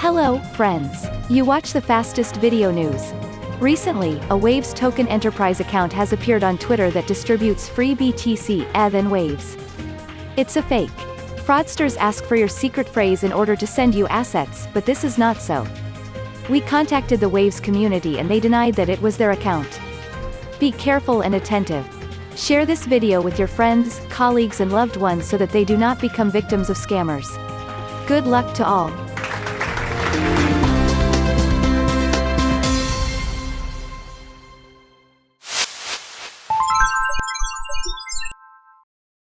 Hello, friends. You watch the fastest video news. Recently, a Waves Token Enterprise account has appeared on Twitter that distributes free BTC ETH, and Waves. It's a fake. Fraudsters ask for your secret phrase in order to send you assets, but this is not so. We contacted the Waves community and they denied that it was their account. Be careful and attentive. Share this video with your friends, colleagues and loved ones so that they do not become victims of scammers. Good luck to all.